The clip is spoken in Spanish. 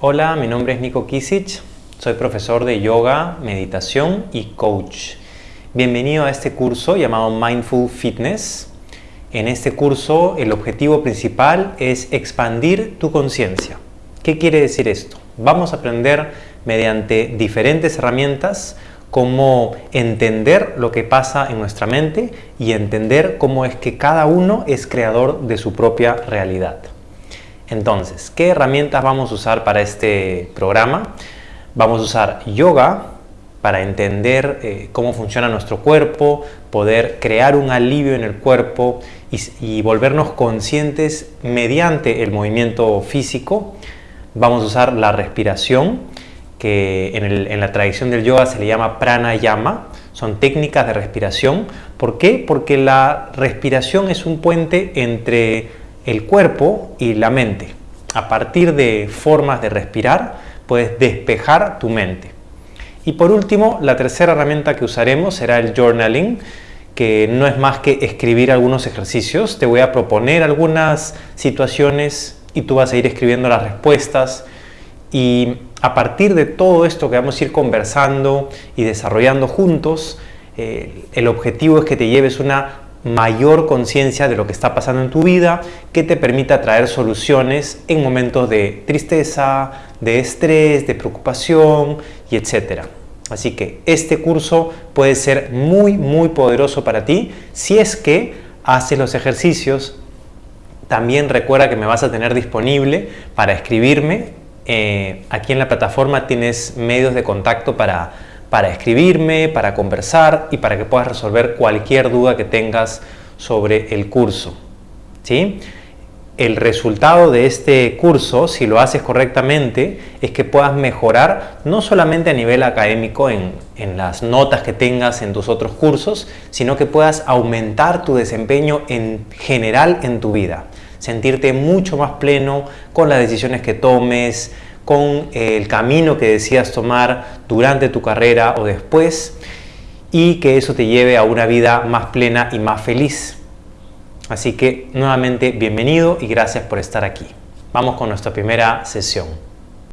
Hola, mi nombre es Nico Kisic, soy profesor de yoga, meditación y coach. Bienvenido a este curso llamado Mindful Fitness. En este curso el objetivo principal es expandir tu conciencia. ¿Qué quiere decir esto? Vamos a aprender mediante diferentes herramientas cómo entender lo que pasa en nuestra mente y entender cómo es que cada uno es creador de su propia realidad. Entonces, ¿qué herramientas vamos a usar para este programa? Vamos a usar yoga para entender eh, cómo funciona nuestro cuerpo, poder crear un alivio en el cuerpo y, volvernos conscientes mediante el movimiento físico. Vamos a usar la respiración, que en, en la tradición del yoga se le llama pranayama, son técnicas de respiración. ¿Por qué? Porque la respiración es un puente entre el cuerpo y la mente. A partir de formas de respirar, puedes despejar tu mente. Y por último, la tercera herramienta que usaremos será el journaling, que no es más que escribir algunos ejercicios. Te voy a proponer algunas situaciones y tú vas a ir escribiendo las respuestas. Y a partir de todo esto que vamos a ir conversando y desarrollando juntos, eh, el objetivo es que te lleves una mayor conciencia de lo que está pasando en tu vida que te permita traer soluciones en momentos de tristeza, de estrés, de preocupación y etcétera. Así que este curso puede ser muy muy poderoso para ti si es que haces los ejercicios. También recuerda que me vas a tener disponible para escribirme. Eh, aquí en la plataforma tienes medios de contacto para para escribirme, para conversar y para que puedas resolver cualquier duda que tengas sobre el curso. ¿sí? El resultado de este curso, si lo haces correctamente, es que puedas mejorar no solamente a nivel académico en, en las notas que tengas en tus otros cursos, sino que puedas aumentar tu desempeño en general en tu vida. Sentirte mucho más pleno con las decisiones que tomes, con el camino que decidas tomar durante tu carrera o después y que eso te lleve a una vida más plena y más feliz. Así que nuevamente bienvenido y gracias por estar aquí. Vamos con nuestra primera sesión.